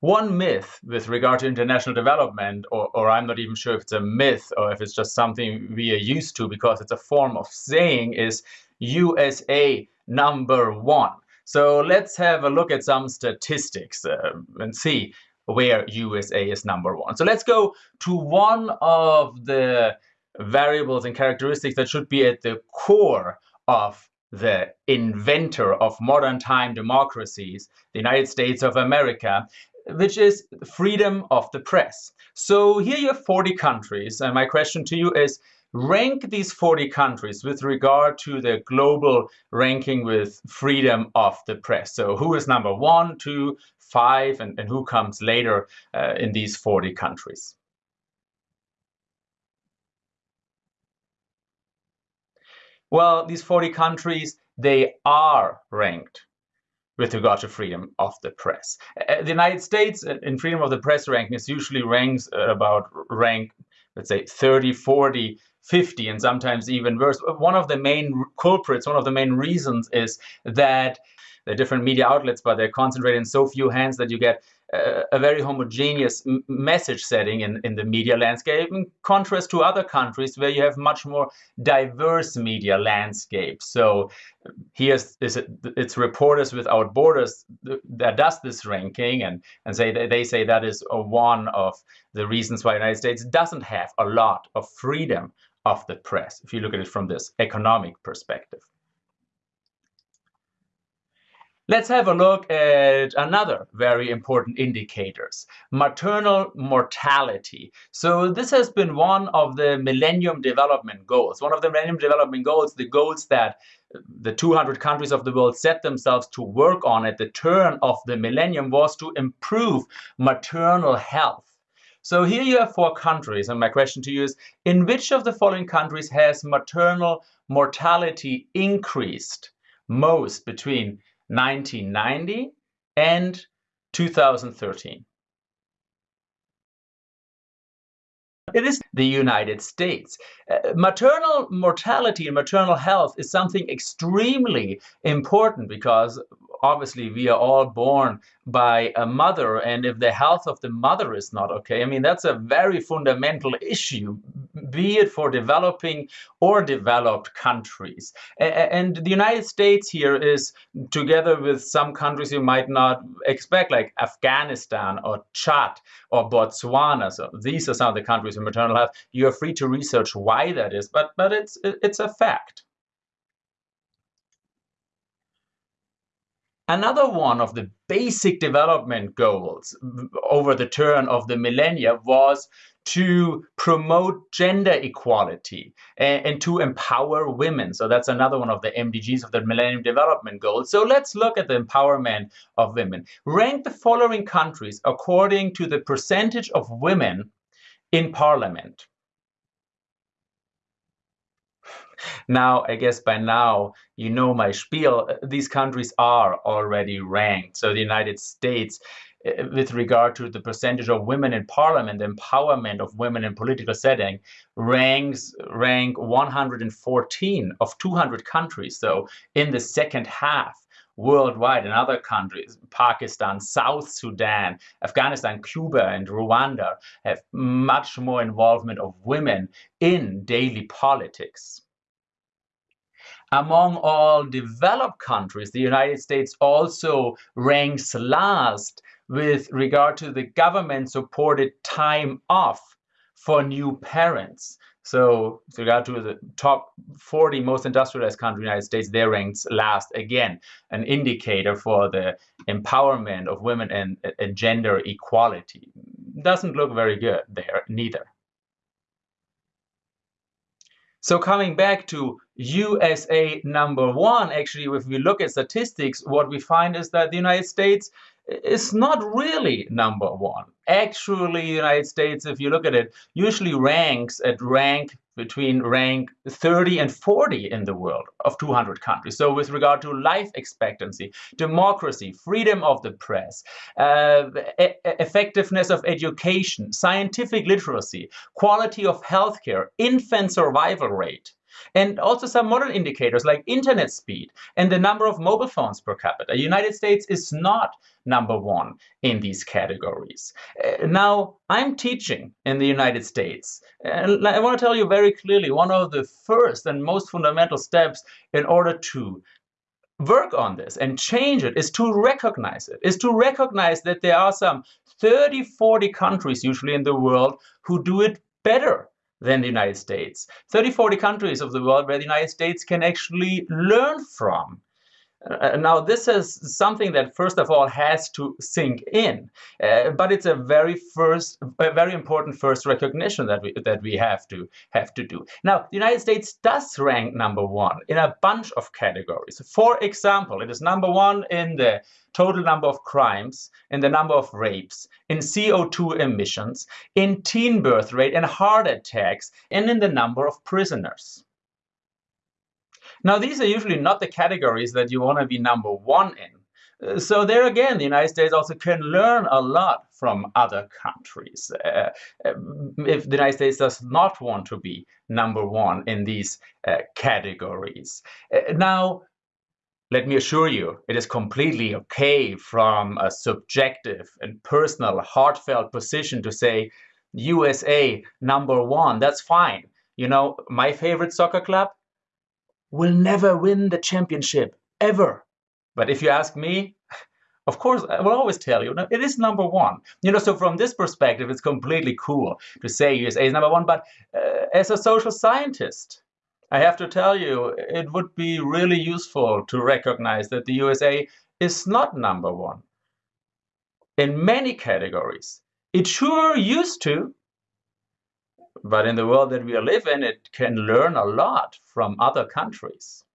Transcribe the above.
one myth with regard to international development, or, or, I'm not even sure if it's a myth or if it's just something we are used to because it's a form of saying, is USA number one. So let's have a look at some statistics uh, and see where USA is number one. So let's go to one of the variables and characteristics that should be at the core of the inventor of modern time democracies, the United States of America, which is freedom of the press. So here you have 40 countries, and my question to you is, rank these 40 countries with regard to the global ranking with freedom of the press. So who is number one, two, five, and, and who comes later uh, in these 40 countries? Well, these 40 countries, they are ranked with regard to freedom of the press. Uh, the United States uh, in freedom of the press rankings usually ranks about rank, let's say 30, 40, 50 and sometimes even worse. One of the main culprits, one of the main reasons is that the different media outlets, but they're concentrated in so few hands that you get a very homogeneous message setting in, in the media landscape in contrast to other countries where you have much more diverse media landscape. So it, it's Reporters Without Borders that does this ranking and, and say they say that is one of the reasons why the United States doesn't have a lot of freedom of the press, if you look at it from this economic perspective. Let's have a look at another very important indicators, maternal mortality. So this has been one of the Millennium Development Goals. One of the Millennium Development Goals, the goals that the 200 countries of the world set themselves to work on at the turn of the millennium was to improve maternal health. So here you have four countries, and my question to you is, in which of the following countries has maternal mortality increased most between 1990 and 2013. It is the United States. Uh, maternal mortality and maternal health is something extremely important because obviously we are all born by a mother and if the health of the mother is not okay, I mean, that's a very fundamental issue, be it for developing or developed countries. And the United States here is, together with some countries you might not expect, like Afghanistan or Chad or Botswana. So these are some of the countries with maternal health. You are free to research why that is, but, but it's, it's a fact. Another one of the basic development goals over the turn of the millennia was to promote gender equality and, and, to empower women. So that's another one of the MDGs of the Millennium Development Goals. So let's look at the empowerment of women. Rank the following countries according to the percentage of women in parliament. Now, I guess by now, you know my spiel. These countries are already ranked. So the United States, eh, with regard to the percentage of women in parliament, empowerment of women in political setting, ranks rank 114 of 200 countries. So in the second half worldwide in other countries, Pakistan, South Sudan, Afghanistan, Cuba, and Rwanda have much more involvement of women in daily politics. Among all developed countries, the United States also ranks last with regard to the government-supported time off for new parents. So with regard to the top 40 most industrialized countries in the United States, they ranks last again, an indicator for the empowerment of women and, and gender equality. Doesn't look very good there neither. So coming back to USA number one, actually, if we look at statistics, what we find is that the United States is not really number one. Actually, United States, if you look at it, usually ranks at rank between rank 30 and 40 in the world of 200 countries. So with regard to life expectancy, democracy, freedom of the press, uh, e effectiveness of education, scientific literacy, quality of healthcare, infant survival rate, And also some modern indicators like internet speed and the number of mobile phones per capita. United States is not number one in these categories. Uh, now, I'm teaching in the United States. And I want to tell you very clearly, one of the first and most fundamental steps in order to work on this and change it is to recognize it, is to recognize that there are some 30, 40 countries usually in the world who do it better than the United States. 30, 40 countries of the world where the United States can actually learn from. Uh, now, this is something that, first of all, has to sink in, uh, but it's a very first, a very important first recognition that we that we have to have to do. Now, the United States does rank number one in a bunch of categories. For example, it is number one in the total number of crimes, in the number of rapes, in CO2 emissions, in teen birth rate, in heart attacks, and in the number of prisoners. Now, these are usually not the categories that you want to be number one in. Uh, so there again, the United States also can learn a lot from other countries. Uh, um, if the United States does not want to be number one in these uh, categories. Uh, now, let me assure you, it is completely okay from a subjective and personal, heartfelt position to say USA number one. That's fine. You know, my favorite soccer club, will never win the championship, ever. But if you ask me, of course, I will always tell you, it is number one. You know, so from this perspective, it's completely cool to say USA is number one. But uh, as a social scientist, I have to tell you, it would be really useful to recognize that the USA is not number one. In many categories, it sure used to, but in the world that we live in, it can learn a lot from other countries.